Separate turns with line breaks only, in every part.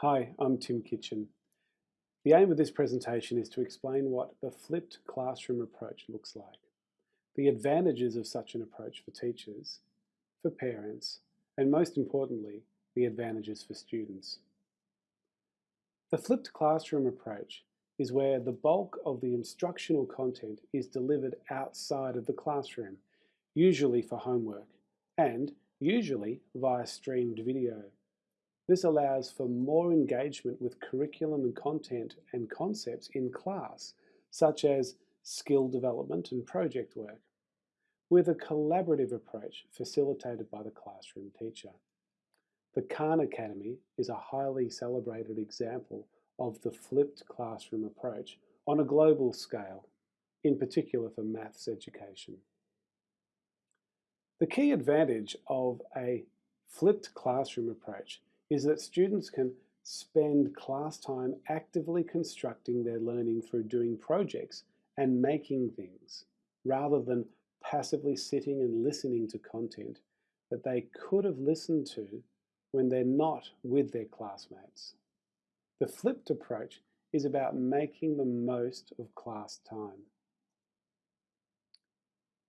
Hi, I'm Tim Kitchen. The aim of this presentation is to explain what the flipped classroom approach looks like, the advantages of such an approach for teachers, for parents, and most importantly, the advantages for students. The flipped classroom approach is where the bulk of the instructional content is delivered outside of the classroom, usually for homework, and usually via streamed video. This allows for more engagement with curriculum and content and concepts in class, such as skill development and project work, with a collaborative approach facilitated by the classroom teacher. The Khan Academy is a highly celebrated example of the flipped classroom approach on a global scale, in particular for maths education. The key advantage of a flipped classroom approach is that students can spend class time actively constructing their learning through doing projects and making things, rather than passively sitting and listening to content that they could have listened to when they're not with their classmates. The flipped approach is about making the most of class time.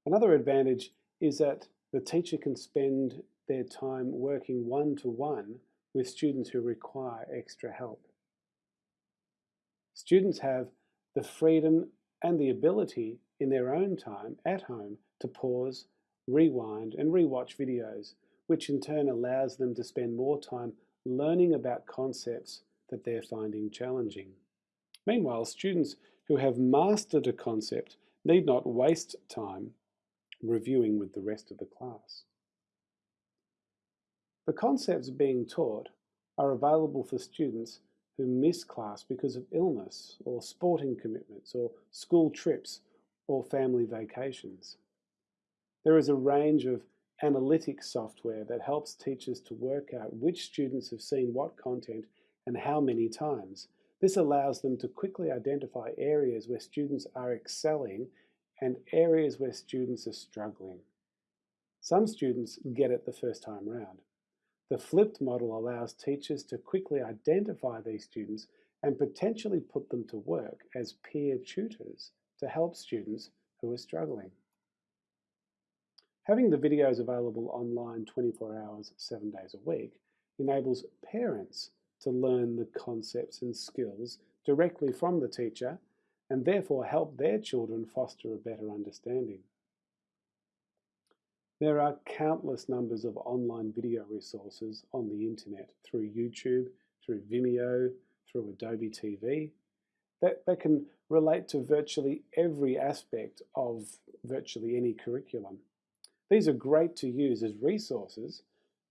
Another advantage is that the teacher can spend their time working one-to-one -one with students who require extra help. Students have the freedom and the ability in their own time at home to pause, rewind and rewatch videos, which in turn allows them to spend more time learning about concepts that they're finding challenging. Meanwhile, students who have mastered a concept need not waste time reviewing with the rest of the class. The concepts being taught are available for students who miss class because of illness or sporting commitments or school trips or family vacations. There is a range of analytic software that helps teachers to work out which students have seen what content and how many times. This allows them to quickly identify areas where students are excelling and areas where students are struggling. Some students get it the first time round. The flipped model allows teachers to quickly identify these students and potentially put them to work as peer tutors to help students who are struggling. Having the videos available online 24 hours, seven days a week enables parents to learn the concepts and skills directly from the teacher and therefore help their children foster a better understanding. There are countless numbers of online video resources on the internet through YouTube, through Vimeo, through Adobe TV that, that can relate to virtually every aspect of virtually any curriculum. These are great to use as resources,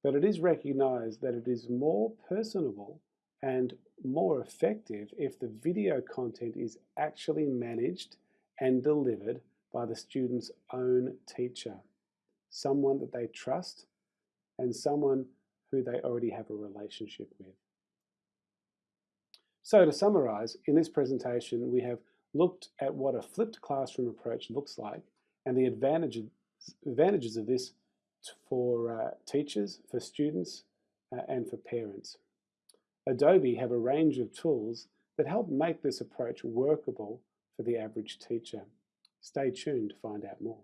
but it is recognized that it is more personable and more effective if the video content is actually managed and delivered by the student's own teacher, someone that they trust and someone who they already have a relationship with. So to summarize, in this presentation we have looked at what a flipped classroom approach looks like and the advantages, advantages of this for uh, teachers, for students, uh, and for parents. Adobe have a range of tools that help make this approach workable for the average teacher. Stay tuned to find out more.